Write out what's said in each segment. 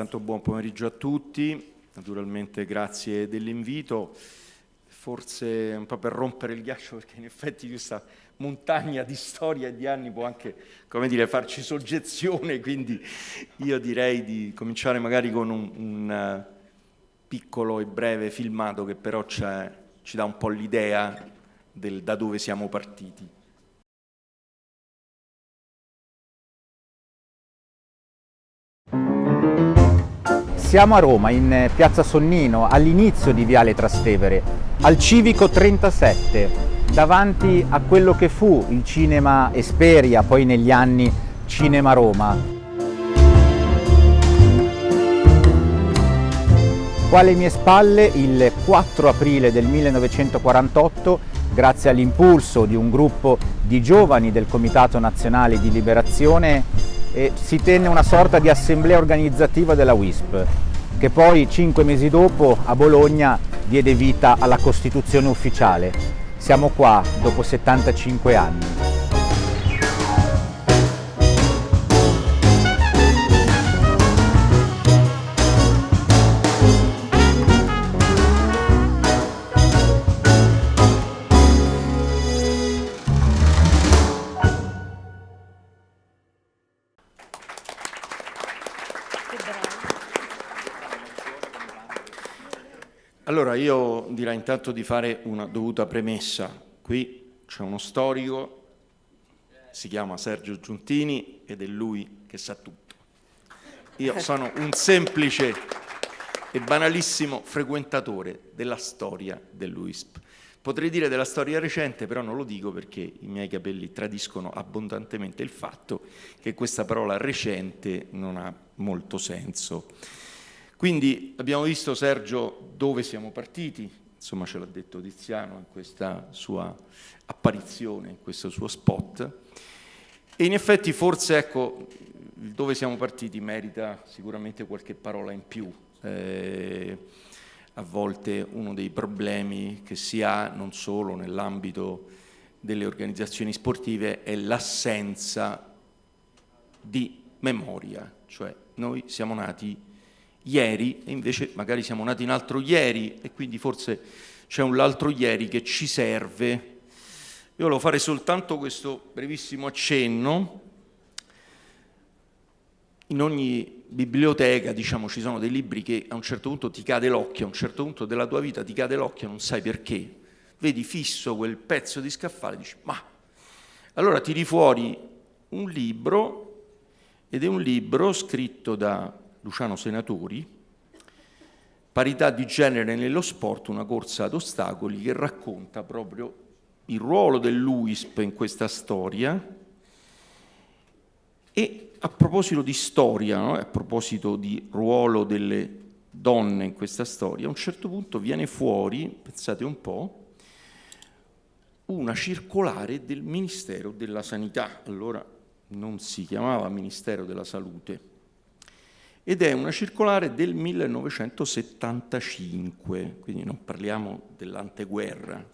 intanto buon pomeriggio a tutti, naturalmente grazie dell'invito, forse un po' per rompere il ghiaccio perché in effetti questa montagna di storia e di anni può anche, come dire, farci soggezione, quindi io direi di cominciare magari con un, un eh, piccolo e breve filmato che però ci dà un po' l'idea da dove siamo partiti. Siamo a Roma, in piazza Sonnino, all'inizio di Viale Trastevere, al Civico 37, davanti a quello che fu il cinema Esperia, poi negli anni Cinema Roma. Qua alle mie spalle, il 4 aprile del 1948, grazie all'impulso di un gruppo di giovani del Comitato Nazionale di Liberazione, e si tenne una sorta di assemblea organizzativa della WISP, che poi cinque mesi dopo a Bologna diede vita alla Costituzione ufficiale. Siamo qua dopo 75 anni. Allora io direi intanto di fare una dovuta premessa. Qui c'è uno storico, si chiama Sergio Giuntini ed è lui che sa tutto. Io sono un semplice e banalissimo frequentatore della storia dell'UISP. Potrei dire della storia recente, però non lo dico perché i miei capelli tradiscono abbondantemente il fatto che questa parola recente non ha molto senso. Quindi abbiamo visto Sergio dove siamo partiti, insomma ce l'ha detto Tiziano in questa sua apparizione, in questo suo spot, e in effetti forse ecco, dove siamo partiti merita sicuramente qualche parola in più. Eh, a volte uno dei problemi che si ha non solo nell'ambito delle organizzazioni sportive è l'assenza di memoria, cioè noi siamo nati ieri e invece magari siamo nati in altro ieri e quindi forse c'è un altro ieri che ci serve. Io volevo fare soltanto questo brevissimo accenno. In ogni biblioteca diciamo, ci sono dei libri che a un certo punto ti cade l'occhio, a un certo punto della tua vita ti cade l'occhio, non sai perché. Vedi fisso quel pezzo di scaffale e dici ma... Allora tiri fuori un libro ed è un libro scritto da Luciano Senatori, Parità di genere nello sport, una corsa ad ostacoli che racconta proprio il ruolo dell'UISP in questa storia e a proposito di storia, no? a proposito di ruolo delle donne in questa storia, a un certo punto viene fuori, pensate un po', una circolare del Ministero della Sanità, allora non si chiamava Ministero della Salute, ed è una circolare del 1975, quindi non parliamo dell'anteguerra.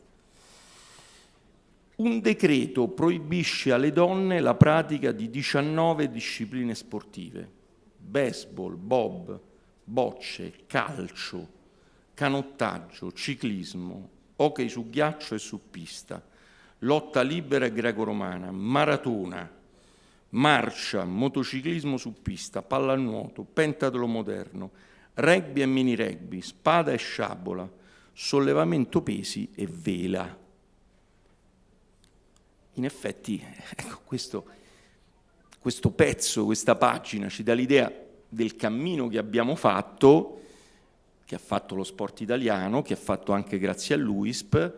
Un decreto proibisce alle donne la pratica di 19 discipline sportive, baseball, bob, bocce, calcio, canottaggio, ciclismo, hockey su ghiaccio e su pista, lotta libera e greco-romana, maratona, marcia, motociclismo su pista, pallanuoto, pentatlo moderno, rugby e mini rugby, spada e sciabola, sollevamento pesi e vela. In effetti, ecco, questo, questo pezzo, questa pagina ci dà l'idea del cammino che abbiamo fatto, che ha fatto lo sport italiano, che ha fatto anche grazie a l'UISP,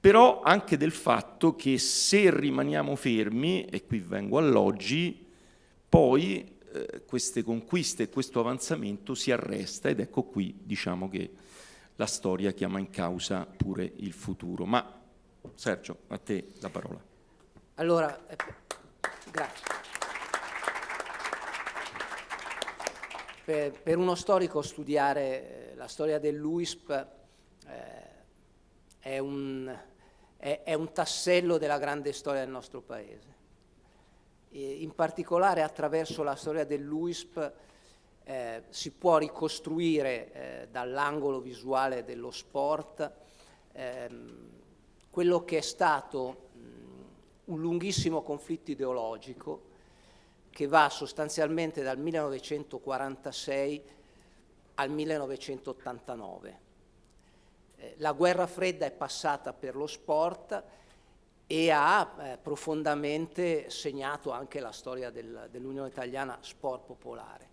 però anche del fatto che se rimaniamo fermi, e qui vengo all'oggi, poi eh, queste conquiste e questo avanzamento si arresta ed ecco qui diciamo che la storia chiama in causa pure il futuro. Ma Sergio, a te la parola. Allora, eh, grazie. Per, per, uno storico studiare eh, la storia dell'UISP eh, è un è, è un tassello della grande storia del nostro Paese. E in particolare attraverso la storia dell'UISP eh, si può ricostruire eh, dall'angolo visuale dello sport ehm, quello che è stato mh, un lunghissimo conflitto ideologico che va sostanzialmente dal 1946 al 1989. Eh, la guerra fredda è passata per lo sport e ha eh, profondamente segnato anche la storia del, dell'Unione Italiana Sport Popolare.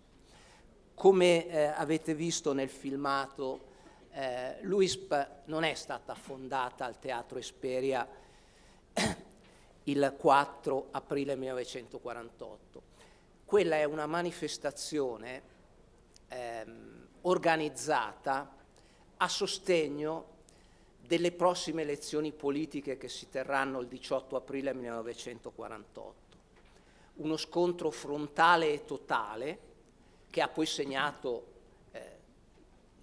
Come eh, avete visto nel filmato, eh, l'UISP non è stata fondata al Teatro Esperia il 4 aprile 1948. Quella è una manifestazione ehm, organizzata a sostegno delle prossime elezioni politiche che si terranno il 18 aprile 1948. Uno scontro frontale e totale che ha poi segnato eh,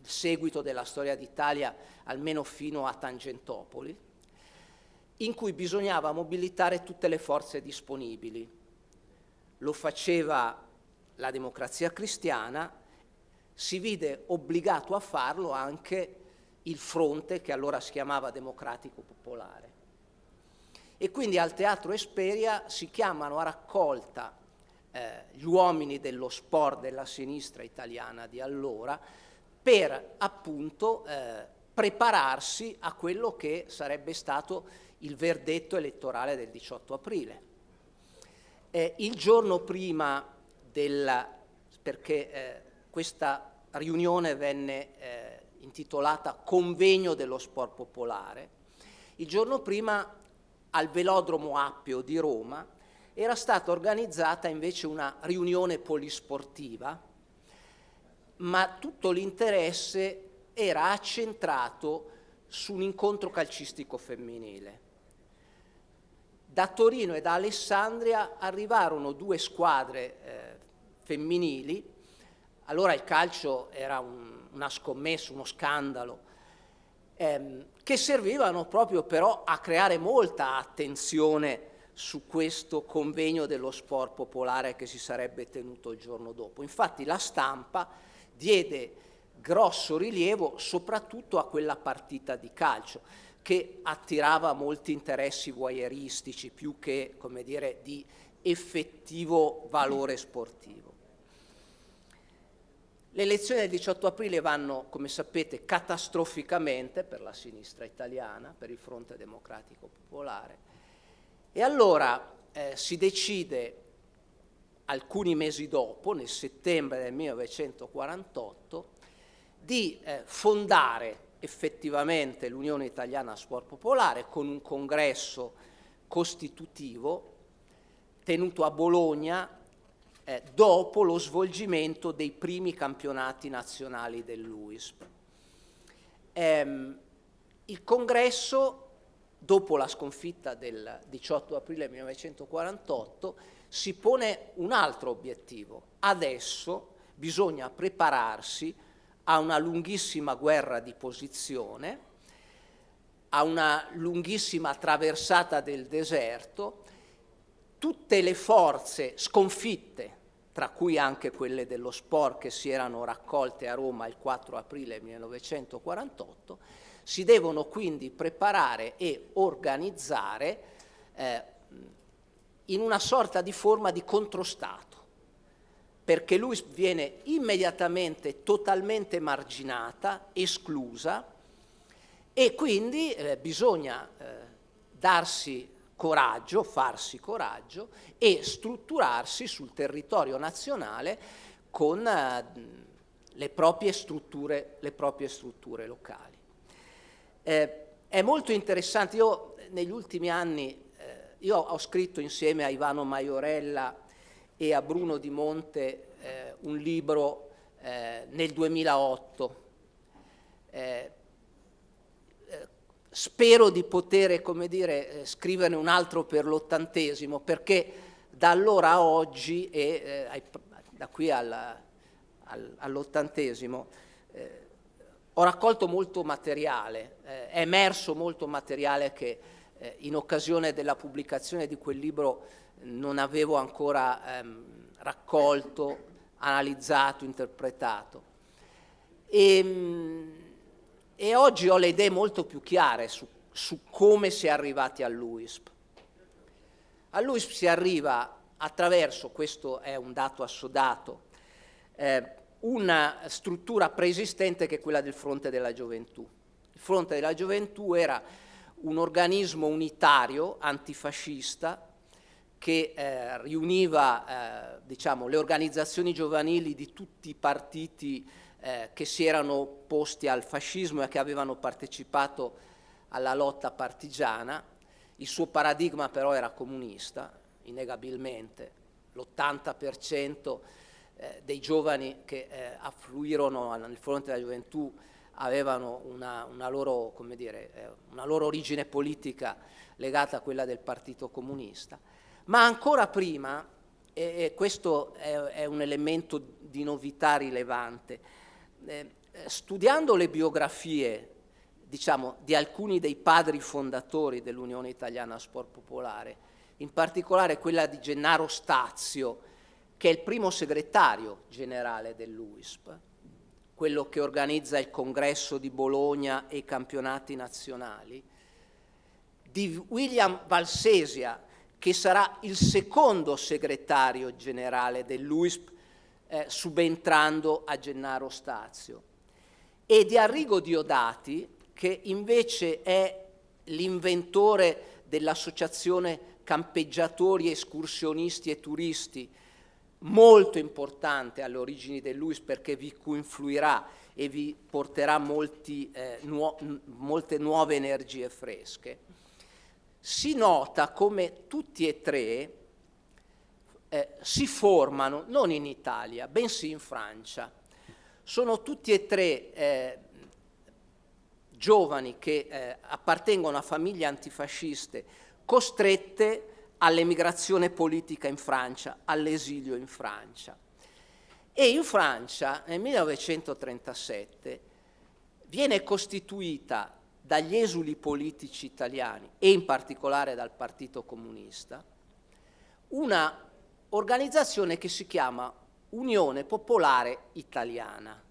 il seguito della storia d'Italia almeno fino a Tangentopoli, in cui bisognava mobilitare tutte le forze disponibili. Lo faceva la democrazia cristiana, si vide obbligato a farlo anche il fronte che allora si chiamava Democratico Popolare. E quindi al Teatro Esperia si chiamano a raccolta eh, gli uomini dello sport della sinistra italiana di allora per appunto eh, prepararsi a quello che sarebbe stato il verdetto elettorale del 18 aprile. Eh, il giorno prima della, perché eh, questa riunione venne eh, intitolata Convegno dello Sport Popolare, il giorno prima al Velodromo Appio di Roma era stata organizzata invece una riunione polisportiva, ma tutto l'interesse era accentrato su un incontro calcistico femminile. Da Torino e da Alessandria arrivarono due squadre eh, femminili, allora il calcio era un, una scommessa, uno scandalo, ehm, che servivano proprio però a creare molta attenzione su questo convegno dello sport popolare che si sarebbe tenuto il giorno dopo. Infatti la stampa diede grosso rilievo soprattutto a quella partita di calcio che attirava molti interessi voyeuristici più che come dire, di effettivo valore sportivo. Le elezioni del 18 aprile vanno, come sapete, catastroficamente per la sinistra italiana, per il fronte democratico popolare, e allora eh, si decide alcuni mesi dopo, nel settembre del 1948, di eh, fondare effettivamente l'Unione Italiana Sport Popolare con un congresso costitutivo tenuto a Bologna eh, dopo lo svolgimento dei primi campionati nazionali dell'UISP. Ehm, il congresso dopo la sconfitta del 18 aprile 1948, si pone un altro obiettivo. Adesso bisogna prepararsi a una lunghissima guerra di posizione, a una lunghissima traversata del deserto, tutte le forze sconfitte, tra cui anche quelle dello sport che si erano raccolte a Roma il 4 aprile 1948, si devono quindi preparare e organizzare eh, in una sorta di forma di controstato, perché lui viene immediatamente totalmente marginata, esclusa e quindi eh, bisogna eh, darsi coraggio, farsi coraggio e strutturarsi sul territorio nazionale con eh, le proprie strutture, le proprie strutture locali. Eh, è molto interessante, io negli ultimi anni, eh, io ho scritto insieme a Ivano Maiorella e a Bruno Di Monte eh, un libro nel 2008, eh, eh, spero di poter, come dire, scriverne un altro per l'ottantesimo, perché da allora a oggi e da qui all'ottantesimo ho raccolto molto materiale, eh, è emerso molto materiale che eh, in occasione della pubblicazione di quel libro non avevo ancora ehm, raccolto analizzato, interpretato. E, ehm, e oggi ho le idee molto più chiare su, su come si è arrivati all'UISP. All'UISP si arriva attraverso, questo è un dato assodato, eh, una struttura preesistente che è quella del Fronte della Gioventù. Il Fronte della Gioventù era un organismo unitario antifascista che eh, riuniva eh, diciamo, le organizzazioni giovanili di tutti i partiti eh, che si erano opposti al fascismo e che avevano partecipato alla lotta partigiana. Il suo paradigma però era comunista, innegabilmente. L'80% eh, dei giovani che eh, affluirono nel fronte della gioventù avevano una, una, loro, dire, eh, una loro origine politica legata a quella del Partito Comunista. Ma ancora prima, e questo è un elemento di novità rilevante, eh, studiando le biografie diciamo, di alcuni dei padri fondatori dell'Unione Italiana Sport Popolare, in particolare quella di Gennaro Stazio, che è il primo segretario generale dell'UISP, quello che organizza il congresso di Bologna e i campionati nazionali, di William Valsesia, che sarà il secondo segretario generale dell'UISP, eh, subentrando a Gennaro Stazio, e di Arrigo Diodati, che invece è l'inventore dell'associazione campeggiatori, escursionisti e turisti, molto importante alle origini dell'UIS perché vi influirà e vi porterà molti, eh, nuo molte nuove energie fresche. Si nota come tutti e tre eh, si formano non in Italia, bensì in Francia. Sono tutti e tre eh, giovani che eh, appartengono a famiglie antifasciste costrette all'emigrazione politica in Francia, all'esilio in Francia. E in Francia nel 1937 viene costituita dagli esuli politici italiani e in particolare dal Partito Comunista, una organizzazione che si chiama Unione Popolare Italiana.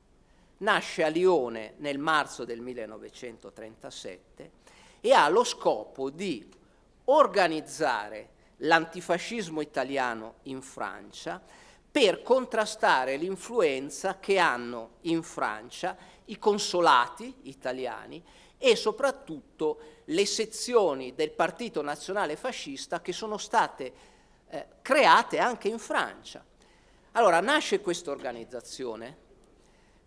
Nasce a Lione nel marzo del 1937 e ha lo scopo di organizzare l'antifascismo italiano in Francia per contrastare l'influenza che hanno in Francia i consolati italiani e soprattutto le sezioni del Partito Nazionale Fascista che sono state eh, create anche in Francia. Allora nasce questa organizzazione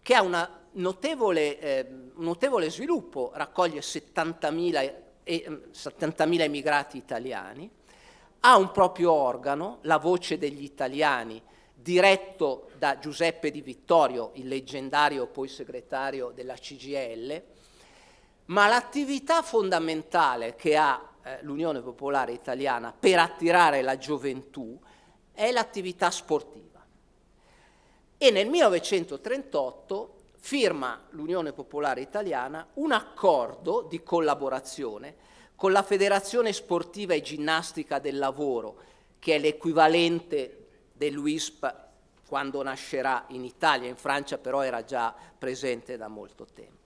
che ha una notevole, eh, un notevole sviluppo, raccoglie 70.000 eh, 70 emigrati italiani, ha un proprio organo, la Voce degli Italiani, diretto da Giuseppe Di Vittorio, il leggendario poi segretario della CGL, ma l'attività fondamentale che ha eh, l'Unione Popolare Italiana per attirare la gioventù è l'attività sportiva. E nel 1938 firma l'Unione Popolare Italiana un accordo di collaborazione con la Federazione Sportiva e Ginnastica del Lavoro, che è l'equivalente dell'UISP quando nascerà in Italia, in Francia però era già presente da molto tempo.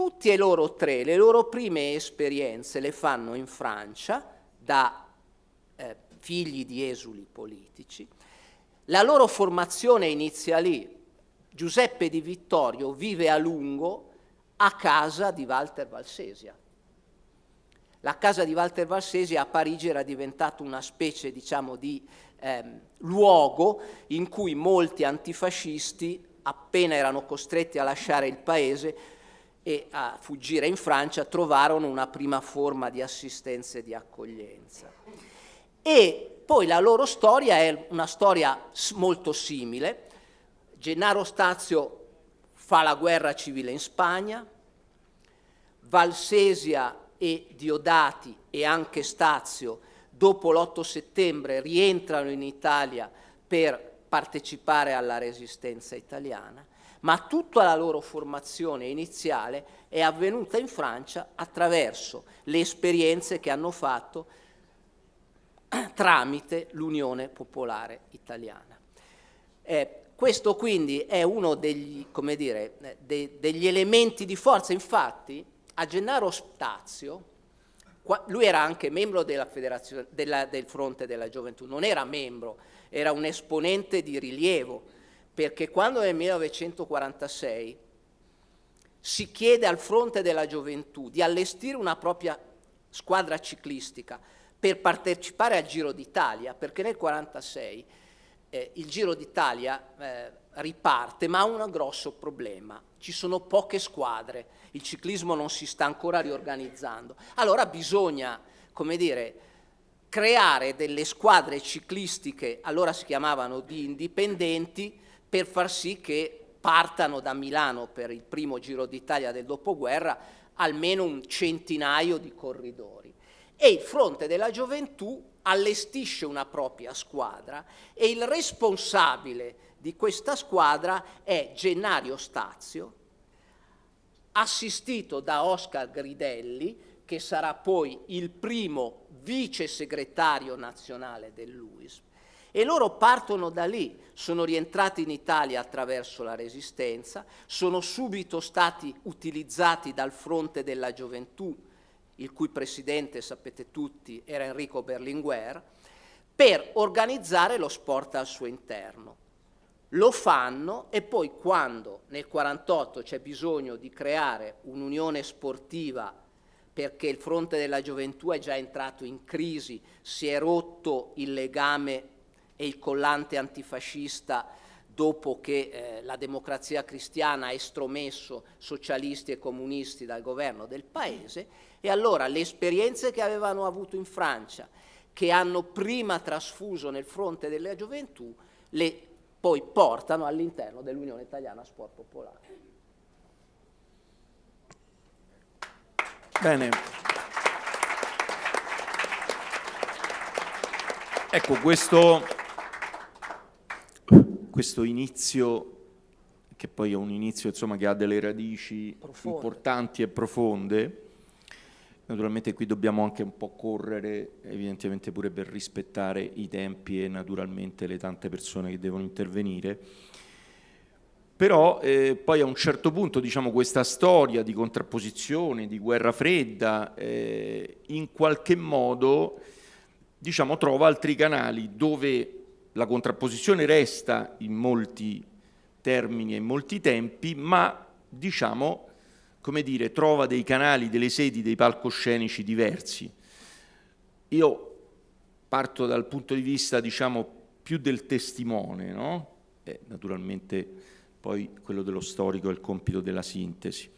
Tutti e loro tre, le loro prime esperienze le fanno in Francia da eh, figli di esuli politici. La loro formazione inizia lì. Giuseppe Di Vittorio vive a lungo a casa di Walter Valsesia. La casa di Walter Valsesia a Parigi era diventata una specie diciamo, di ehm, luogo in cui molti antifascisti, appena erano costretti a lasciare il paese, e a fuggire in Francia trovarono una prima forma di assistenza e di accoglienza. E poi la loro storia è una storia molto simile. Gennaro Stazio fa la guerra civile in Spagna, Valsesia e Diodati e anche Stazio dopo l'8 settembre rientrano in Italia per partecipare alla resistenza italiana ma tutta la loro formazione iniziale è avvenuta in Francia attraverso le esperienze che hanno fatto tramite l'Unione Popolare Italiana. Eh, questo quindi è uno degli, dire, de, degli elementi di forza, infatti a Gennaro Stazio, lui era anche membro della della, del Fronte della Gioventù, non era membro, era un esponente di rilievo, perché quando nel 1946 si chiede al Fronte della Gioventù di allestire una propria squadra ciclistica per partecipare al Giro d'Italia, perché nel 1946 eh, il Giro d'Italia eh, riparte, ma ha un grosso problema, ci sono poche squadre, il ciclismo non si sta ancora riorganizzando. Allora bisogna, come dire, creare delle squadre ciclistiche, allora si chiamavano di indipendenti, per far sì che partano da Milano per il primo Giro d'Italia del dopoguerra almeno un centinaio di corridori. E il Fronte della Gioventù allestisce una propria squadra e il responsabile di questa squadra è Gennario Stazio, assistito da Oscar Gridelli, che sarà poi il primo vice segretario nazionale dell'UISP, e loro partono da lì, sono rientrati in Italia attraverso la resistenza, sono subito stati utilizzati dal fronte della gioventù, il cui presidente, sapete tutti, era Enrico Berlinguer, per organizzare lo sport al suo interno. Lo fanno e poi quando nel 1948 c'è bisogno di creare un'unione sportiva perché il fronte della gioventù è già entrato in crisi, si è rotto il legame e il collante antifascista dopo che eh, la democrazia cristiana ha estromesso socialisti e comunisti dal governo del paese, e allora le esperienze che avevano avuto in Francia, che hanno prima trasfuso nel fronte della gioventù, le poi portano all'interno dell'Unione Italiana Sport Popolare. Bene. Ecco, questo questo inizio, che poi è un inizio insomma, che ha delle radici Profonde. importanti e profonde, naturalmente qui dobbiamo anche un po' correre, evidentemente pure per rispettare i tempi e naturalmente le tante persone che devono intervenire, però eh, poi a un certo punto diciamo, questa storia di contrapposizione, di guerra fredda, eh, in qualche modo diciamo, trova altri canali dove la contrapposizione resta in molti termini e in molti tempi, ma diciamo, come dire, trova dei canali, delle sedi, dei palcoscenici diversi. Io parto dal punto di vista, diciamo, più del testimone, no? E naturalmente poi quello dello storico è il compito della sintesi.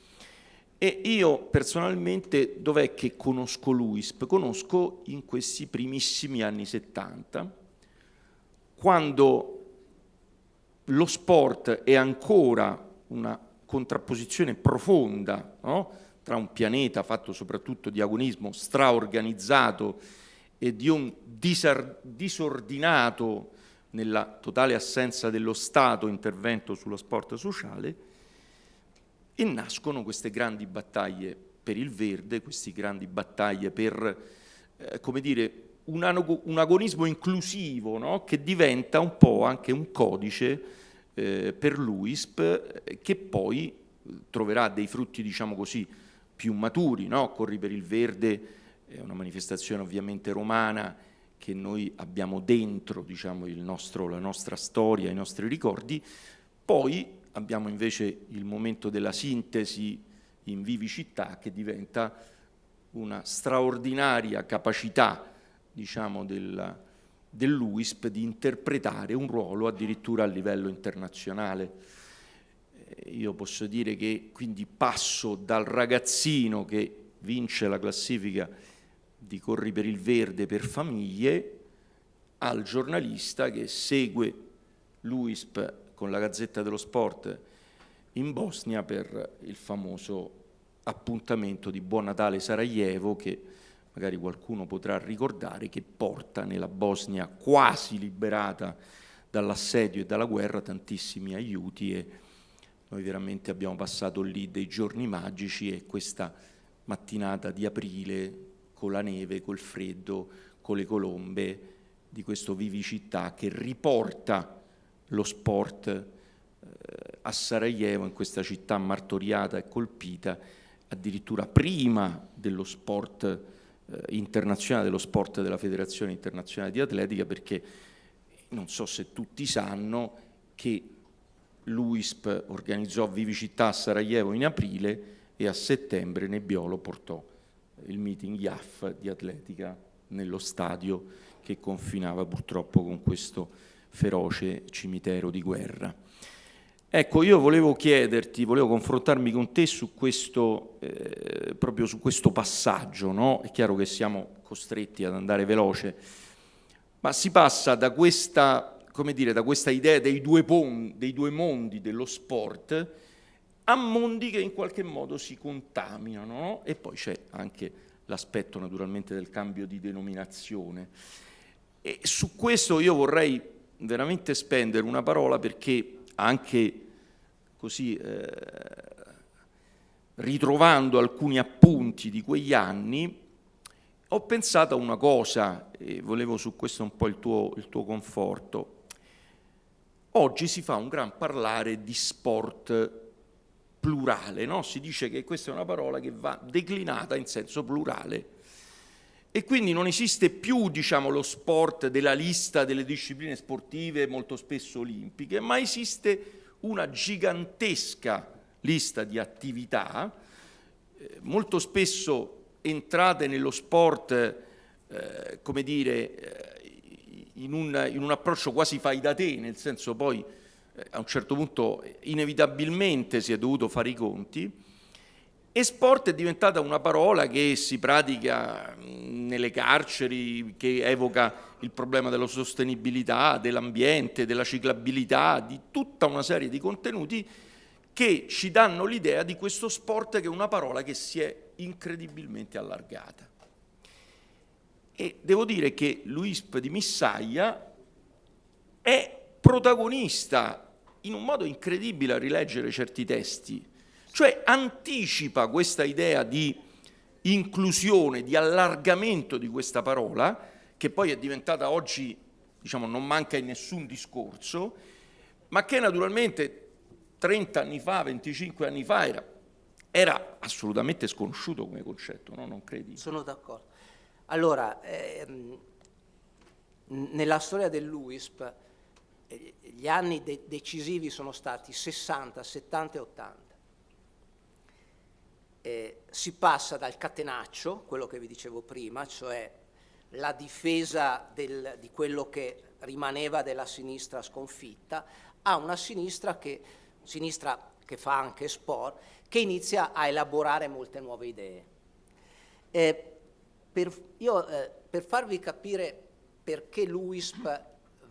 E io personalmente dov'è che conosco l'UISP? Conosco in questi primissimi anni 70, quando lo sport è ancora una contrapposizione profonda no? tra un pianeta fatto soprattutto di agonismo straorganizzato e di un disordinato nella totale assenza dello Stato intervento sullo sport sociale e nascono queste grandi battaglie per il verde, queste grandi battaglie per, eh, come dire, un, agonismo inclusivo no? che diventa un po' anche un codice eh, per l'UISP eh, che poi eh, troverà dei frutti, diciamo così, più maturi. No? Corri per il Verde è una manifestazione ovviamente romana che noi abbiamo dentro diciamo, nostro, la nostra storia, i nostri ricordi, poi abbiamo invece il momento della sintesi in Vivi Città che diventa una straordinaria capacità diciamo, del, dell'UISP di interpretare un ruolo addirittura a livello internazionale. Eh, io posso dire che quindi passo dal ragazzino che vince la classifica di Corri per il Verde per famiglie al giornalista che segue l'UISP con la Gazzetta dello Sport in Bosnia per il famoso appuntamento di Buon Natale Sarajevo che magari qualcuno potrà ricordare, che porta nella Bosnia quasi liberata dall'assedio e dalla guerra tantissimi aiuti e noi veramente abbiamo passato lì dei giorni magici e questa mattinata di aprile con la neve, col freddo, con le colombe di questo Vivicità che riporta lo sport eh, a Sarajevo, in questa città martoriata e colpita, addirittura prima dello sport internazionale, dello sport della Federazione Internazionale di Atletica, perché non so se tutti sanno che l'UISP organizzò Vivicità a Sarajevo in aprile e a settembre Nebbiolo portò il meeting IAF di atletica nello stadio che confinava purtroppo con questo feroce cimitero di guerra. Ecco, io volevo chiederti, volevo confrontarmi con te su questo, eh, proprio su questo passaggio, no? È chiaro che siamo costretti ad andare veloce, ma si passa da questa, come dire, da questa idea dei due, dei due mondi dello sport a mondi che in qualche modo si contaminano, no? E poi c'è anche l'aspetto naturalmente del cambio di denominazione. E su questo io vorrei veramente spendere una parola perché anche così eh, ritrovando alcuni appunti di quegli anni ho pensato a una cosa e volevo su questo un po' il tuo, il tuo conforto. Oggi si fa un gran parlare di sport plurale, no? si dice che questa è una parola che va declinata in senso plurale e quindi non esiste più diciamo, lo sport della lista delle discipline sportive molto spesso olimpiche, ma esiste una gigantesca lista di attività, eh, molto spesso entrate nello sport, eh, come dire, eh, in un, in un approccio quasi fai da te, nel senso poi eh, a un certo punto inevitabilmente si è dovuto fare i conti, e sport è diventata una parola che si pratica nelle carceri, che evoca il problema della sostenibilità, dell'ambiente, della ciclabilità, di tutta una serie di contenuti che ci danno l'idea di questo sport che è una parola che si è incredibilmente allargata. E devo dire che l'UISP di Missaia è protagonista in un modo incredibile a rileggere certi testi cioè anticipa questa idea di inclusione, di allargamento di questa parola, che poi è diventata oggi, diciamo, non manca in nessun discorso, ma che naturalmente 30 anni fa, 25 anni fa era, era assolutamente sconosciuto come concetto, no? non credi? Sono d'accordo. Allora, ehm, nella storia dell'UISP eh, gli anni de decisivi sono stati 60, 70 e 80 eh, si passa dal catenaccio, quello che vi dicevo prima, cioè la difesa del, di quello che rimaneva della sinistra sconfitta, a una sinistra che, sinistra che fa anche sport, che inizia a elaborare molte nuove idee. Eh, per, io, eh, per farvi capire perché l'UISP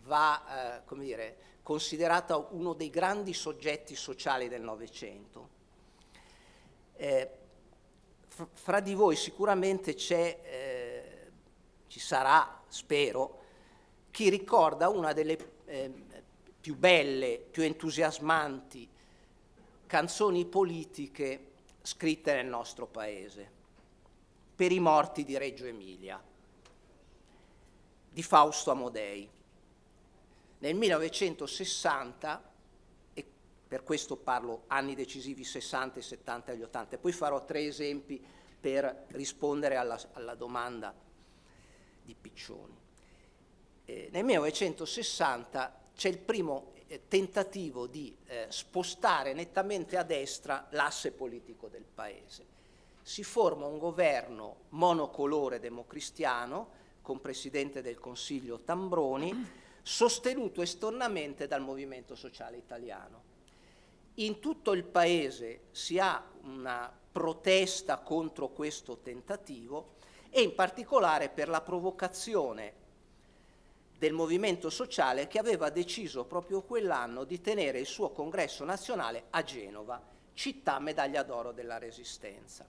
va, eh, dire, considerato uno dei grandi soggetti sociali del Novecento, eh, fra di voi sicuramente c'è, eh, ci sarà, spero, chi ricorda una delle eh, più belle, più entusiasmanti canzoni politiche scritte nel nostro paese, per i morti di Reggio Emilia, di Fausto Amodei. Nel 1960 per questo parlo anni decisivi 60, 70 e 80. Poi farò tre esempi per rispondere alla, alla domanda di Piccioni. Eh, nel 1960 c'è il primo eh, tentativo di eh, spostare nettamente a destra l'asse politico del Paese. Si forma un governo monocolore democristiano con Presidente del Consiglio Tambroni, sostenuto esternamente dal Movimento Sociale Italiano in tutto il Paese si ha una protesta contro questo tentativo e in particolare per la provocazione del movimento sociale che aveva deciso proprio quell'anno di tenere il suo congresso nazionale a Genova, città medaglia d'oro della Resistenza.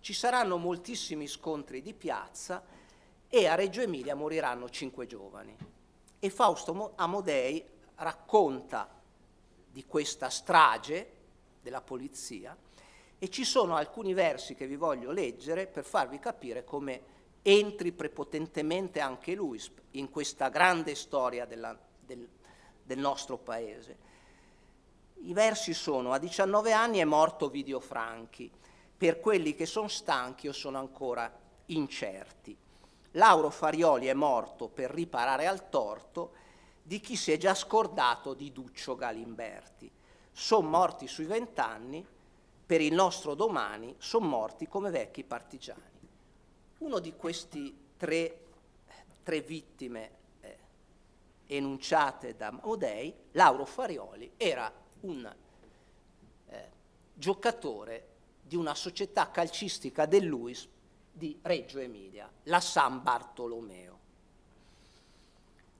Ci saranno moltissimi scontri di piazza e a Reggio Emilia moriranno cinque giovani. E Fausto Amodei racconta di questa strage della polizia e ci sono alcuni versi che vi voglio leggere per farvi capire come entri prepotentemente anche lui in questa grande storia della, del, del nostro paese. I versi sono a 19 anni è morto Vidio Franchi, per quelli che sono stanchi o sono ancora incerti. Lauro Farioli è morto per riparare al torto di chi si è già scordato di Duccio Galimberti. Sono morti sui vent'anni, per il nostro domani sono morti come vecchi partigiani. Uno di questi tre, tre vittime eh, enunciate da Maudei, Lauro Farioli, era un eh, giocatore di una società calcistica del Luis di Reggio Emilia, la San Bartolomeo.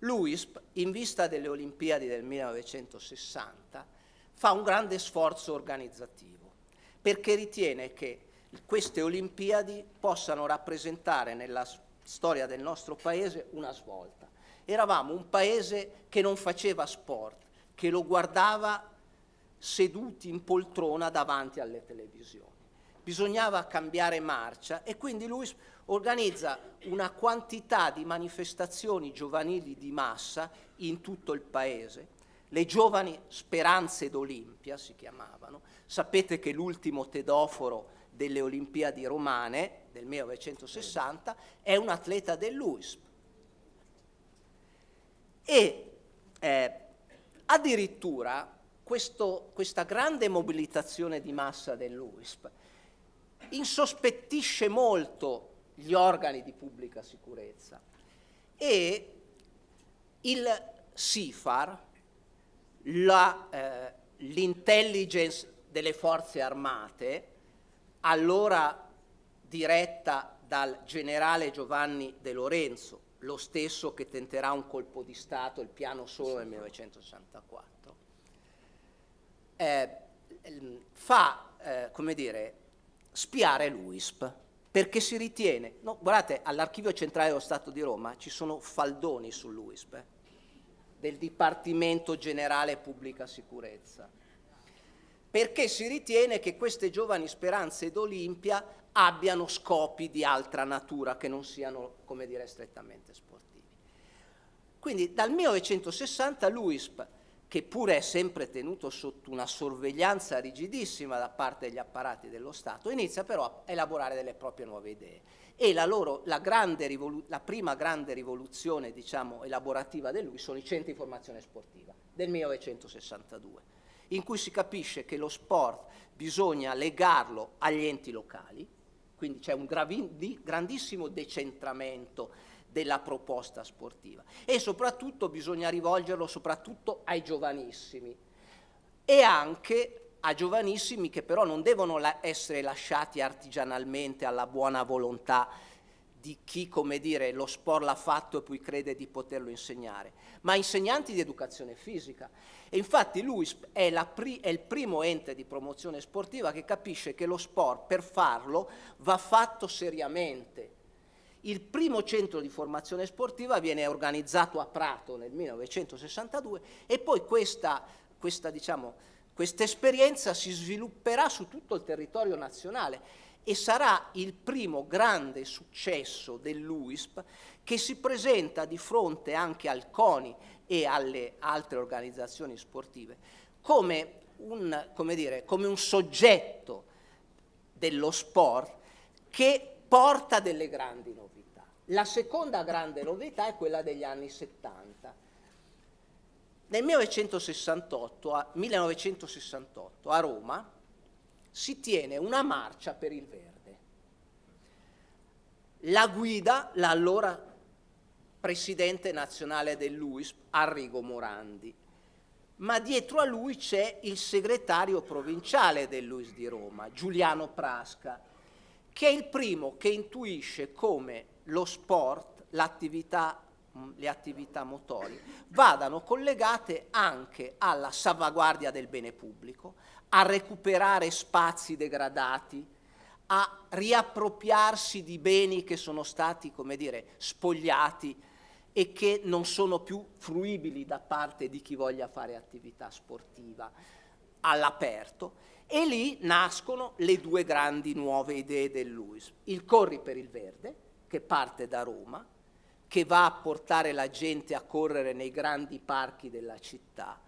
L'UISP, in vista delle Olimpiadi del 1960, fa un grande sforzo organizzativo perché ritiene che queste Olimpiadi possano rappresentare nella storia del nostro Paese una svolta. Eravamo un Paese che non faceva sport, che lo guardava seduti in poltrona davanti alle televisioni. Bisognava cambiare marcia e quindi lui organizza una quantità di manifestazioni giovanili di massa in tutto il paese. Le giovani speranze d'Olimpia si chiamavano. Sapete che l'ultimo tedoforo delle Olimpiadi romane del 1960 è un atleta dell'UISP. E eh, addirittura questo, questa grande mobilitazione di massa dell'UISP insospettisce molto gli organi di pubblica sicurezza. E il SIFAR, eh, l'intelligence eh, delle forze armate, allora diretta dal generale Giovanni De Lorenzo, lo stesso che tenterà un colpo di Stato, il piano solo nel 1964, eh, fa, eh, come dire, spiare l'UISP, perché si ritiene, no, guardate, all'Archivio Centrale dello Stato di Roma ci sono faldoni sull'UISP, eh, del Dipartimento Generale Pubblica Sicurezza, perché si ritiene che queste giovani speranze d'Olimpia abbiano scopi di altra natura che non siano, come dire, strettamente sportivi. Quindi dal 1960 l'UISP che pure è sempre tenuto sotto una sorveglianza rigidissima da parte degli apparati dello Stato, inizia però a elaborare delle proprie nuove idee. E la, loro, la, la prima grande rivoluzione diciamo, elaborativa di lui sono i centri di formazione sportiva del 1962, in cui si capisce che lo sport bisogna legarlo agli enti locali, quindi c'è un grandissimo decentramento della proposta sportiva. E soprattutto bisogna rivolgerlo soprattutto ai giovanissimi. E anche a giovanissimi che però non devono essere lasciati artigianalmente alla buona volontà di chi, come dire, lo sport l'ha fatto e poi crede di poterlo insegnare, ma insegnanti di educazione fisica. E infatti lui è, è, il primo ente di promozione sportiva che capisce che lo sport per farlo va fatto seriamente, il primo centro di formazione sportiva viene organizzato a Prato nel 1962 e poi questa, questa diciamo, esperienza si svilupperà su tutto il territorio nazionale e sarà il primo grande successo dell'UISP che si presenta di fronte anche al CONI e alle altre organizzazioni sportive come un, come dire, come un soggetto dello sport che porta delle grandi novità. La seconda grande novità è quella degli anni 70. Nel 1968 a, 1968, a Roma si tiene una marcia per il verde. La guida l'allora presidente nazionale dell'UISP, Arrigo Morandi, ma dietro a lui c'è il segretario provinciale dell'UIS di Roma, Giuliano Prasca, che è il primo che intuisce come lo sport, l'attività mm, le attività motorie vadano collegate anche alla salvaguardia del bene pubblico, a recuperare spazi degradati, a riappropriarsi di beni che sono stati, come dire, spogliati e che non sono più fruibili da parte di chi voglia fare attività sportiva all'aperto e lì nascono le due grandi nuove idee del Luis. Il Corri per il Verde, che parte da Roma, che va a portare la gente a correre nei grandi parchi della città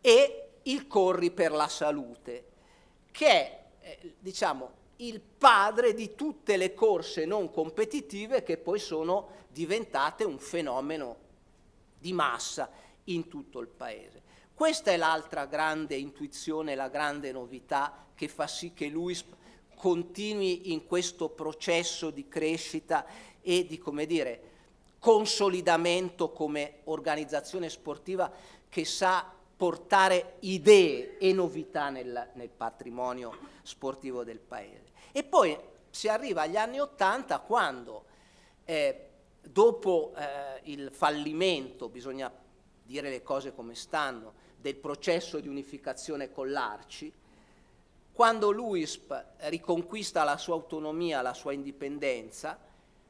e il Corri per la Salute, che è eh, diciamo, il padre di tutte le corse non competitive che poi sono diventate un fenomeno di massa in tutto il paese. Questa è l'altra grande intuizione, la grande novità che fa sì che l'UISP continui in questo processo di crescita e di, come dire, consolidamento come organizzazione sportiva che sa portare idee e novità nel, nel patrimonio sportivo del Paese. E poi si arriva agli anni Ottanta quando eh, dopo eh, il fallimento, bisogna dire le cose come stanno, del processo di unificazione con l'Arci, quando l'UISP riconquista la sua autonomia, la sua indipendenza,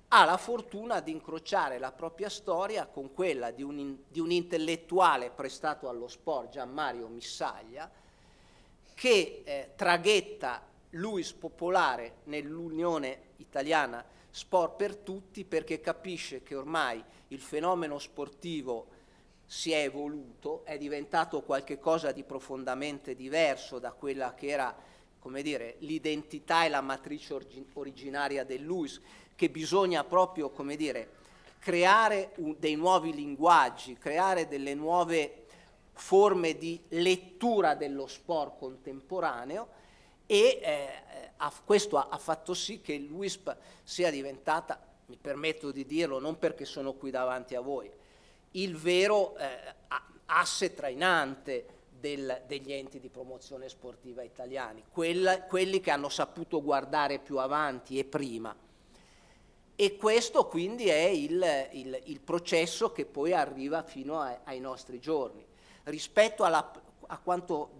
ha la fortuna di incrociare la propria storia con quella di un, di un intellettuale prestato allo sport, Gian Mario Missaglia, che eh, traghetta l'UIS popolare nell'Unione Italiana Sport per Tutti perché capisce che ormai il fenomeno sportivo si è evoluto, è diventato qualcosa di profondamente diverso da quella che era l'identità e la matrice originaria dell'UIS, che bisogna proprio dire, creare un, dei nuovi linguaggi, creare delle nuove forme di lettura dello sport contemporaneo e eh, questo ha, ha, fatto sì che l'UISP sia diventata, mi permetto di dirlo non perché sono qui davanti a voi, il vero eh, asse trainante del, degli enti di promozione sportiva italiani, quella, quelli che hanno saputo guardare più avanti e prima. E questo quindi è il, il, il processo che poi arriva fino a, ai nostri giorni. Rispetto alla, a quanto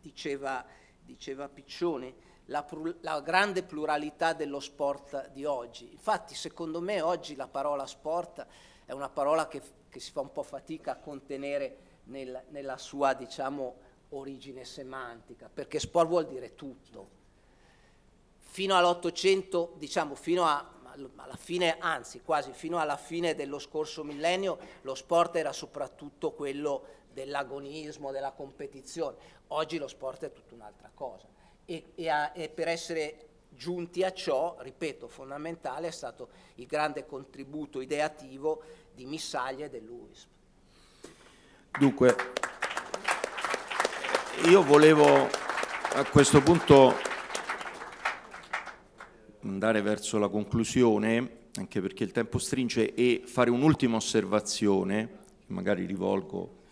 diceva, diceva Piccioni, la, la, grande pluralità dello sport di oggi. Infatti, secondo me, oggi la parola sport è una parola che, che si fa un po' fatica a contenere nel, nella sua, diciamo, origine semantica, perché sport vuol dire tutto. Fino all'Ottocento, diciamo, fino a, alla fine, anzi quasi fino alla fine dello scorso millennio, lo sport era soprattutto quello dell'agonismo, della competizione. Oggi lo sport è tutta un'altra cosa. E, e, a, e per essere giunti a ciò, ripeto, fondamentale è stato il grande contributo ideativo di Missaglia e dell'UISP. Dunque, io volevo a questo punto andare verso la conclusione, anche perché il tempo stringe, e fare un'ultima osservazione, magari rivolgo.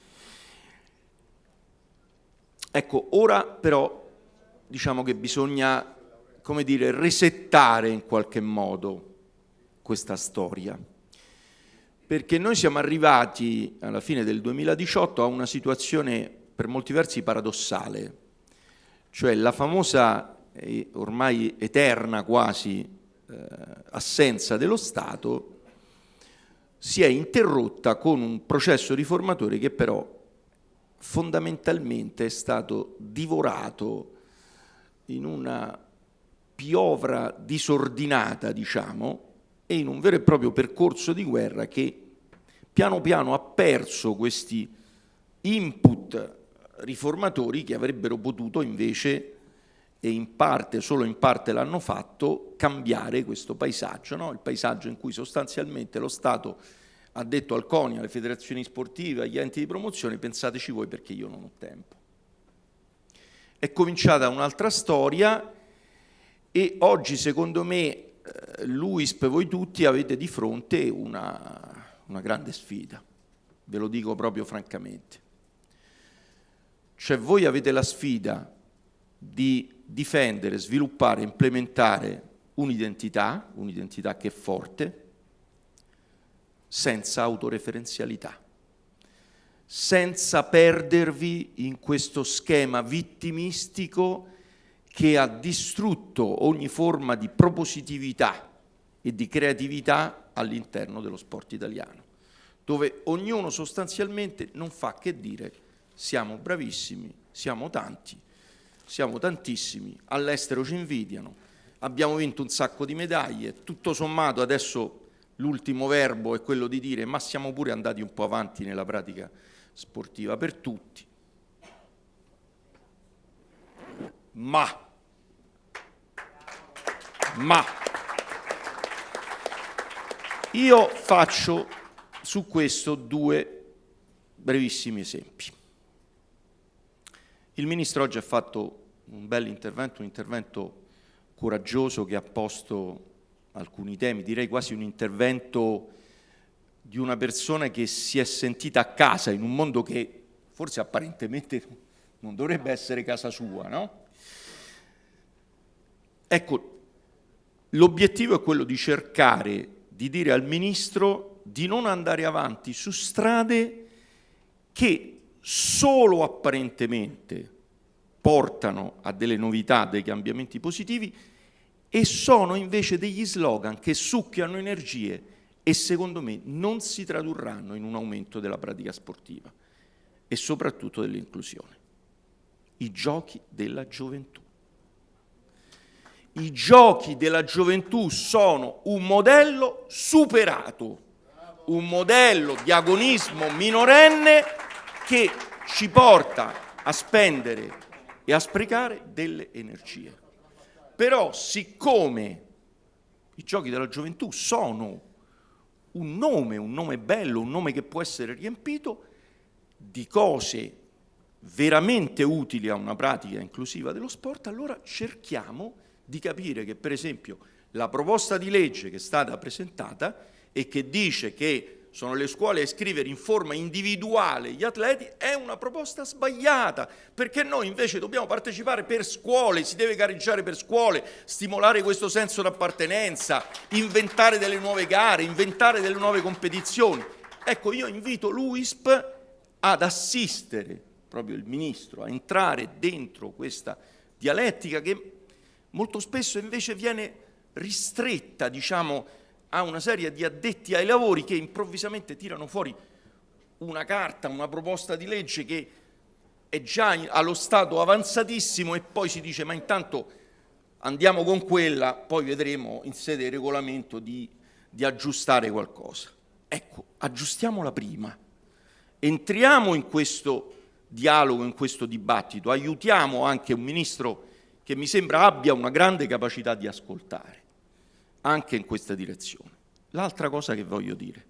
Ecco, ora però diciamo che bisogna, come dire, resettare in qualche modo questa storia. Perché noi siamo arrivati alla fine del 2018 a una situazione per molti versi paradossale, cioè la famosa e ormai eterna quasi eh, assenza dello Stato si è interrotta con un processo riformatore che però fondamentalmente è stato divorato in una piovra disordinata, diciamo, e in un vero e proprio percorso di guerra che piano piano ha perso questi input riformatori che avrebbero potuto invece, e in parte, solo in parte l'hanno fatto, cambiare questo paesaggio, no? il paesaggio in cui sostanzialmente lo Stato ha detto al CONI, alle federazioni sportive, agli enti di promozione, pensateci voi perché io non ho tempo. È cominciata un'altra storia e oggi secondo me eh, l'UISP, voi tutti avete di fronte una, una grande sfida, ve lo dico proprio francamente. Cioè voi avete la sfida di difendere, sviluppare, implementare un'identità, un'identità che è forte, senza autoreferenzialità, senza perdervi in questo schema vittimistico che ha distrutto ogni forma di propositività e di creatività all'interno dello sport italiano, dove ognuno sostanzialmente non fa che dire siamo bravissimi, siamo tanti, siamo tantissimi, all'estero ci invidiano, abbiamo vinto un sacco di medaglie, tutto sommato adesso l'ultimo verbo è quello di dire ma siamo pure andati un po' avanti nella pratica sportiva per tutti. Ma, ma, io faccio su questo due brevissimi esempi. Il Ministro oggi ha fatto un bel intervento, un intervento coraggioso che ha posto alcuni temi, direi quasi un intervento di una persona che si è sentita a casa in un mondo che forse apparentemente non dovrebbe essere casa sua, no? Ecco, l'obiettivo è quello di cercare di dire al Ministro di non andare avanti su strade che solo apparentemente portano a delle novità, dei cambiamenti positivi, e sono invece degli slogan che succhiano energie e secondo me non si tradurranno in un aumento della pratica sportiva e soprattutto dell'inclusione. I giochi della gioventù. I giochi della gioventù sono un modello superato, un modello di agonismo minorenne che ci porta a spendere e a sprecare delle energie. Però siccome i giochi della gioventù sono un nome, un nome bello, un nome che può essere riempito di cose veramente utili a una pratica inclusiva dello sport, allora cerchiamo di capire che per esempio la proposta di legge che è stata presentata e che dice che sono le scuole a iscrivere in forma individuale gli atleti, è una proposta sbagliata, perché noi invece dobbiamo partecipare per scuole, si deve gareggiare per scuole, stimolare questo senso d'appartenenza, inventare delle nuove gare, inventare delle nuove competizioni. Ecco, io invito l'UISP ad assistere proprio il Ministro a entrare dentro questa dialettica che molto spesso invece viene ristretta, diciamo, a una serie di addetti ai lavori che improvvisamente tirano fuori una carta, una proposta di legge che è già allo stato avanzatissimo e poi si dice ma intanto andiamo con quella, poi vedremo in sede di regolamento di, di aggiustare qualcosa. Ecco, aggiustiamola prima, entriamo in questo dialogo, in questo dibattito, aiutiamo anche un Ministro che mi sembra abbia una grande capacità di ascoltare anche in questa direzione. L'altra cosa che voglio dire,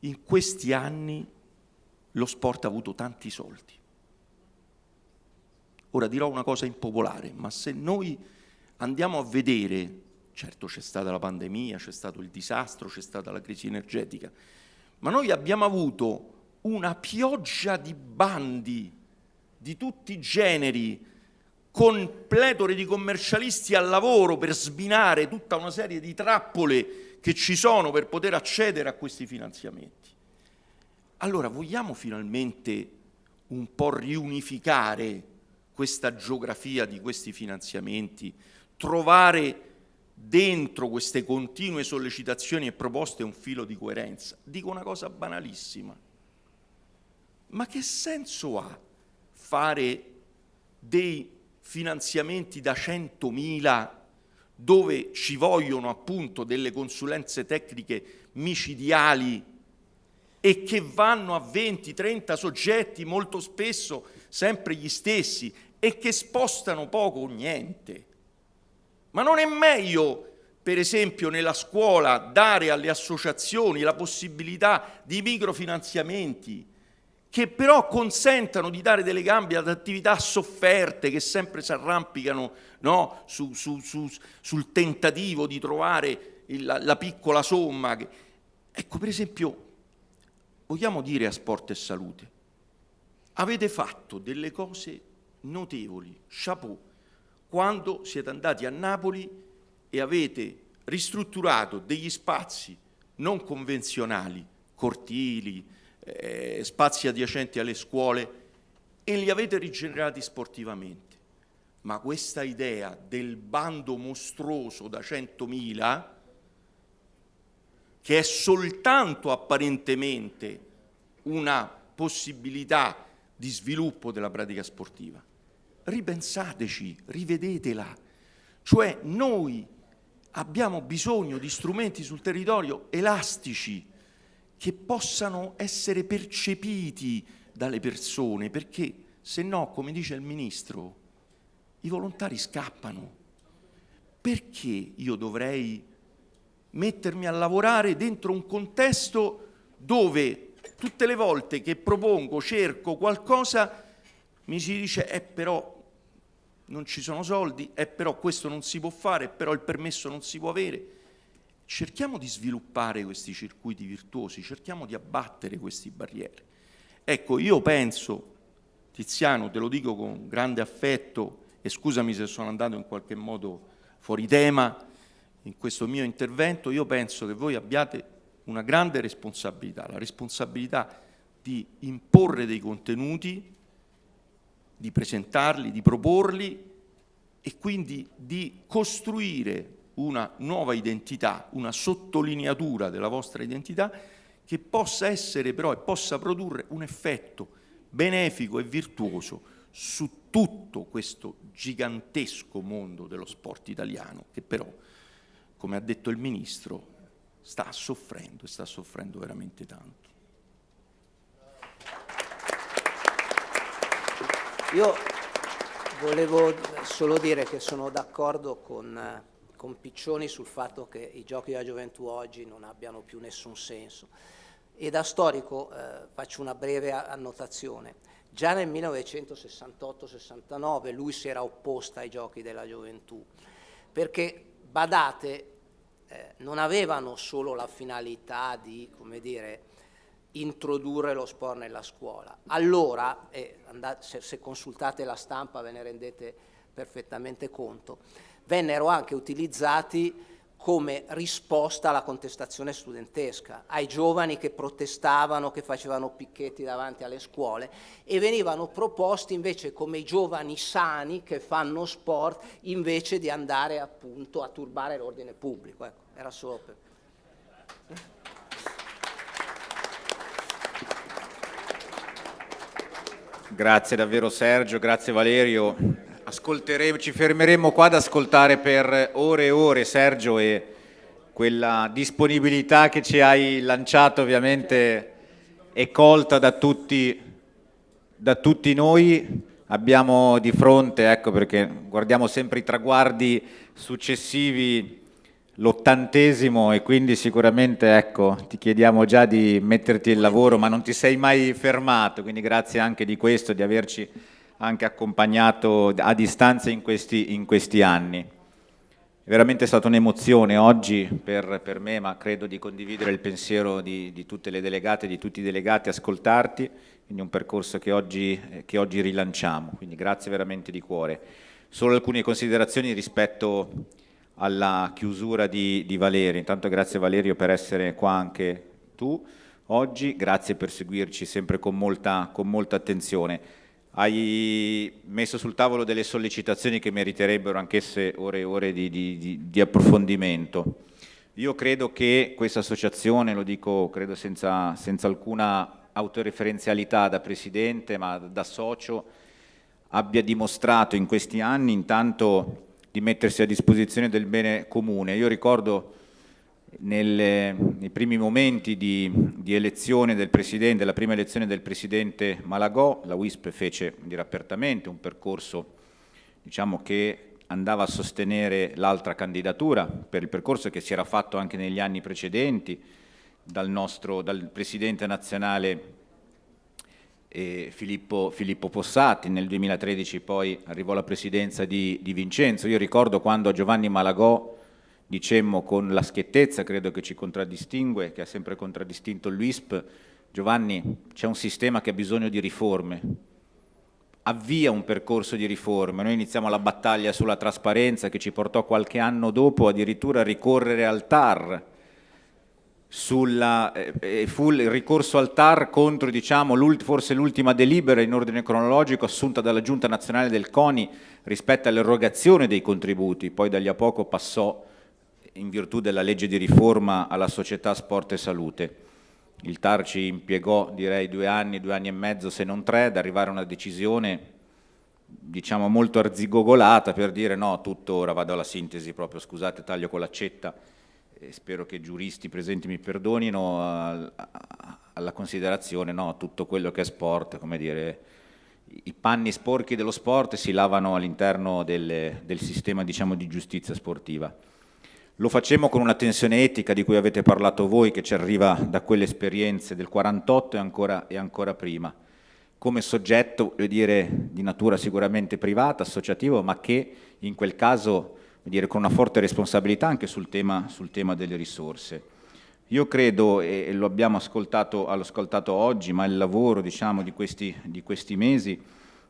in questi anni lo sport ha avuto tanti soldi. Ora dirò una cosa impopolare, ma se noi andiamo a vedere, certo c'è stata la pandemia, c'è stato il disastro, c'è stata la crisi energetica, ma noi abbiamo avuto una pioggia di bandi di tutti i generi, con pletore di commercialisti al lavoro per sbinare tutta una serie di trappole che ci sono per poter accedere a questi finanziamenti. Allora vogliamo finalmente un po' riunificare questa geografia di questi finanziamenti, trovare dentro queste continue sollecitazioni e proposte un filo di coerenza. Dico una cosa banalissima, ma che senso ha fare dei finanziamenti da 100.000 dove ci vogliono appunto delle consulenze tecniche micidiali e che vanno a 20-30 soggetti, molto spesso sempre gli stessi, e che spostano poco o niente. Ma non è meglio, per esempio, nella scuola dare alle associazioni la possibilità di microfinanziamenti che però consentano di dare delle gambe ad attività sofferte che sempre si arrampicano no? su, su, su, sul tentativo di trovare il, la, la, piccola somma. Ecco, per esempio, vogliamo dire a Sport e Salute, avete fatto delle cose notevoli, chapeau, quando siete andati a Napoli e avete ristrutturato degli spazi non convenzionali, cortili, eh, spazi adiacenti alle scuole e li avete rigenerati sportivamente. Ma questa idea del bando mostruoso da 100.000, che è soltanto apparentemente una possibilità di sviluppo della pratica sportiva, ripensateci, rivedetela. Cioè noi abbiamo bisogno di strumenti sul territorio elastici che possano essere percepiti dalle persone, perché se no, come dice il Ministro, i volontari scappano. Perché io dovrei mettermi a lavorare dentro un contesto dove tutte le volte che propongo, cerco qualcosa, mi si dice, eh però non ci sono soldi, eh però questo non si può fare, però il permesso non si può avere. Cerchiamo di sviluppare questi circuiti virtuosi, cerchiamo di abbattere queste barriere. Ecco, io penso, Tiziano, te lo dico con grande affetto, e scusami se sono andato in qualche modo fuori tema in questo mio intervento, io penso che voi abbiate una grande responsabilità, la responsabilità di imporre dei contenuti di presentarli, di proporli e quindi di costruire una nuova identità, una sottolineatura della vostra identità che possa essere però e possa produrre un effetto benefico e virtuoso su tutto questo gigantesco mondo dello sport italiano che però, come ha detto il Ministro, sta soffrendo e sta soffrendo veramente tanto. Io volevo solo dire che sono d'accordo con, con, Piccioni sul fatto che i giochi della gioventù oggi non abbiano più nessun senso. E da storico eh, faccio una breve annotazione. Già nel 1968-69 lui si era opposta ai giochi della gioventù, perché, badate, eh, non avevano solo la finalità di, come dire, introdurre lo sport nella scuola. Allora, eh, andate, se, se consultate la stampa ve ne rendete perfettamente conto, vennero anche utilizzati come risposta alla contestazione studentesca, ai giovani che protestavano, che facevano picchetti davanti alle scuole e venivano proposti invece come i giovani sani che fanno sport invece di andare appunto a turbare l'ordine pubblico. Ecco, era solo per... Grazie davvero Sergio, grazie Valerio. Ci fermeremo qua ad ascoltare per ore e ore Sergio e quella disponibilità che ci hai lanciato ovviamente è colta da tutti, da tutti noi. Abbiamo di fronte, ecco perché guardiamo sempre i traguardi successivi l'ottantesimo e quindi sicuramente ecco, ti chiediamo già di metterti il lavoro ma non ti sei mai fermato, quindi grazie anche di questo, di averci anche accompagnato a distanza in questi, in questi anni. È veramente stata un'emozione oggi per, per, me, ma credo di condividere il pensiero di, di, tutte le delegate, di tutti i delegati, ascoltarti, quindi un percorso che oggi, che oggi rilanciamo, quindi grazie veramente di cuore. Solo alcune considerazioni rispetto alla chiusura di, di Valerio. Intanto grazie Valerio per essere qua anche tu oggi, grazie per seguirci sempre con molta, con molta attenzione. Hai messo sul tavolo delle sollecitazioni che meriterebbero anch'esse ore e ore di, di, di, approfondimento. Io credo che questa associazione, lo dico credo senza, senza alcuna autoreferenzialità da Presidente ma da socio, abbia dimostrato in questi anni intanto di mettersi a disposizione del bene comune. Io ricordo nelle, nei primi momenti di, di, elezione del Presidente, la prima elezione del Presidente Malagò, la WISP fece dire, apertamente un percorso diciamo, che andava a sostenere l'altra candidatura per il percorso che si era fatto anche negli anni precedenti dal, nostro, dal Presidente nazionale e Filippo, Filippo, Possati, nel 2013 poi arrivò la presidenza di, di, Vincenzo. Io ricordo quando Giovanni Malagò dicemmo con la schiettezza, credo che ci contraddistingue, che ha sempre contraddistinto l'UISP, Giovanni c'è un sistema che ha bisogno di riforme, avvia un percorso di riforme, noi iniziamo la battaglia sulla trasparenza che ci portò qualche anno dopo addirittura a ricorrere al TAR, sulla, eh, fu il ricorso al TAR contro diciamo, forse l'ultima delibera in ordine cronologico assunta dalla Giunta Nazionale del CONI rispetto all'erogazione dei contributi, poi da lì a poco passò in virtù della legge di riforma alla società Sport e Salute. Il TAR ci impiegò direi due anni, due anni e mezzo se non tre ad arrivare a una decisione diciamo molto arzigogolata per dire no, tutto ora vado alla sintesi proprio, scusate, taglio con l'accetta, e spero che i giuristi presenti mi perdonino, alla considerazione, no, tutto quello che è sport, come dire, i panni sporchi dello sport si lavano all'interno del sistema diciamo, di giustizia sportiva. Lo facciamo con una tensione etica di cui avete parlato voi, che ci arriva da quelle esperienze del 48 e ancora, e ancora prima come soggetto dire, di natura sicuramente privata, associativo, ma che in quel caso dire, con una forte responsabilità anche sul tema, sul tema delle risorse. Io credo, e lo abbiamo ascoltato, ascoltato oggi, ma il lavoro diciamo, di, questi, di questi mesi,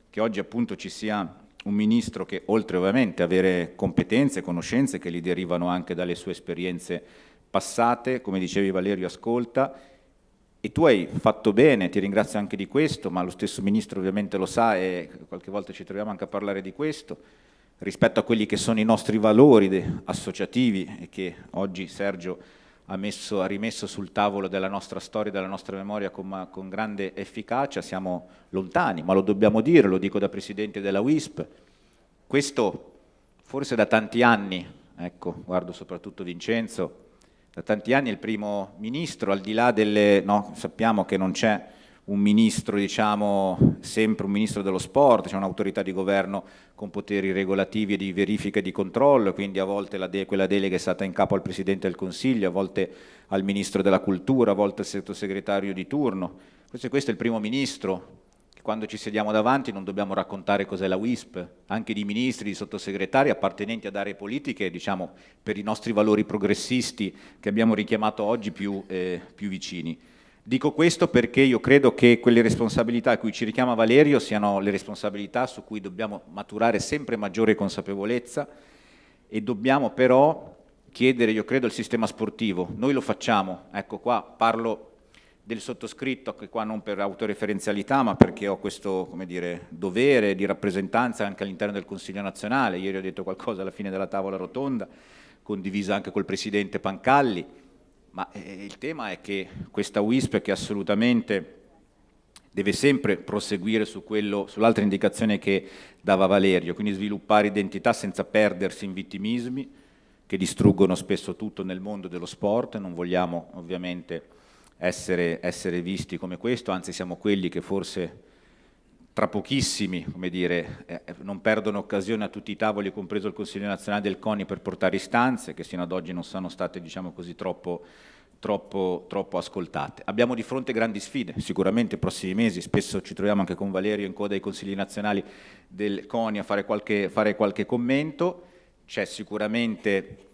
che oggi appunto ci sia un ministro che oltre ovviamente avere competenze, conoscenze che gli derivano anche dalle sue esperienze passate, come dicevi Valerio, ascolta, e tu hai fatto bene, ti ringrazio anche di questo, ma lo stesso Ministro ovviamente lo sa e qualche volta ci troviamo anche a parlare di questo, rispetto a quelli che sono i nostri valori associativi e che oggi Sergio ha, messo, ha, rimesso sul tavolo della nostra storia, della nostra memoria con, con, grande efficacia, siamo lontani, ma lo dobbiamo dire, lo dico da Presidente della WISP, questo forse da tanti anni, ecco, guardo soprattutto Vincenzo, da tanti anni il primo ministro, al di là delle... No, sappiamo che non c'è un ministro, diciamo, sempre un ministro dello sport, c'è un'autorità di governo con poteri regolativi e di verifica e di controllo, quindi a volte de quella delega è stata in capo al Presidente del Consiglio, a volte al Ministro della Cultura, a volte al sottosegretario di turno. Questo, questo è il primo ministro quando ci sediamo davanti non dobbiamo raccontare cos'è la WISP, anche di ministri, di sottosegretari appartenenti ad aree politiche, diciamo, per i nostri valori progressisti che abbiamo richiamato oggi più, eh, più vicini. Dico questo perché io credo che quelle responsabilità a cui ci richiama Valerio siano le responsabilità su cui dobbiamo maturare sempre maggiore consapevolezza e dobbiamo però chiedere, io credo, al sistema sportivo. Noi lo facciamo, ecco qua parlo del sottoscritto, che qua non per autoreferenzialità, ma perché ho questo dire, dovere di rappresentanza anche all'interno del Consiglio nazionale. Ieri ho detto qualcosa alla fine della tavola rotonda, condivisa anche col Presidente Pancalli, ma eh, il tema è che questa WISP che assolutamente deve sempre proseguire su sull'altra indicazione che dava Valerio, quindi sviluppare identità senza perdersi in vittimismi che distruggono spesso tutto nel mondo dello sport, non vogliamo ovviamente essere, essere visti come questo, anzi siamo quelli che forse tra pochissimi, come dire, eh, non perdono occasione a tutti i tavoli, compreso il Consiglio nazionale del CONI, per portare istanze che sino ad oggi non sono state, diciamo così, troppo, troppo, troppo ascoltate. Abbiamo di fronte grandi sfide, sicuramente nei prossimi mesi, spesso ci troviamo anche con Valerio in coda ai Consigli nazionali del CONI a fare qualche, fare qualche commento, c'è sicuramente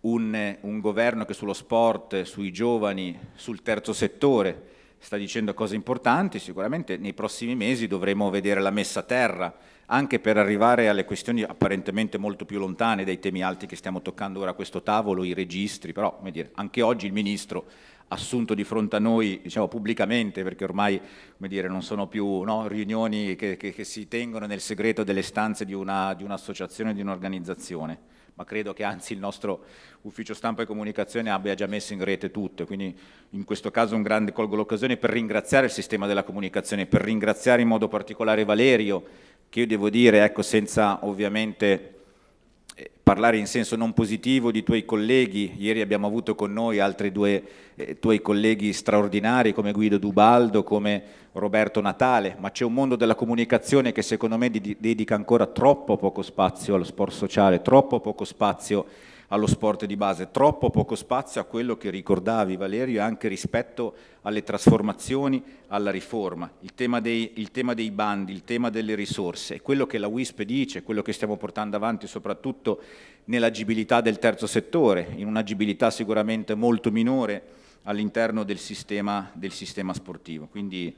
un, un governo che sullo sport, sui giovani, sul terzo settore sta dicendo cose importanti, sicuramente nei prossimi mesi dovremo vedere la messa a terra, anche per arrivare alle questioni apparentemente molto più lontane dai temi alti che stiamo toccando ora a questo tavolo, i registri, però dire, anche oggi il Ministro assunto di fronte a noi diciamo, pubblicamente, perché ormai dire, non sono più no, riunioni che, che, che, si tengono nel segreto delle stanze di un'associazione, un di un'organizzazione, un ma credo che anzi il nostro ufficio stampa e comunicazione abbia già messo in rete tutto, quindi in questo caso un grande colgo l'occasione per ringraziare il sistema della comunicazione, per ringraziare in modo particolare Valerio, che io devo dire, ecco, senza ovviamente parlare in senso non positivo di tuoi colleghi, ieri abbiamo avuto con noi altri due eh, tuoi colleghi straordinari come Guido Dubaldo, come Roberto Natale, ma c'è un mondo della comunicazione che secondo me dedica ancora troppo poco spazio allo sport sociale, troppo poco spazio allo sport di base, troppo poco spazio a quello che ricordavi Valerio anche rispetto alle trasformazioni, alla riforma. Il tema dei, il tema dei bandi, il tema delle risorse, quello che la WISP dice, quello che stiamo portando avanti soprattutto nell'agibilità del terzo settore, in un'agibilità sicuramente molto minore all'interno del del sistema sportivo. Quindi,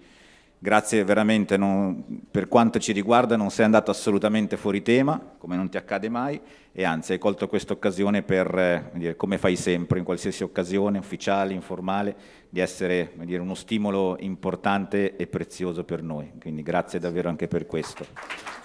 Grazie veramente, non, per quanto ci riguarda non sei andato assolutamente fuori tema, come non ti accade mai, e anzi hai colto questa occasione per, eh, dire, come fai sempre, in qualsiasi occasione, ufficiale, informale, di essere dire, uno stimolo importante e prezioso per noi. Quindi grazie davvero anche per questo.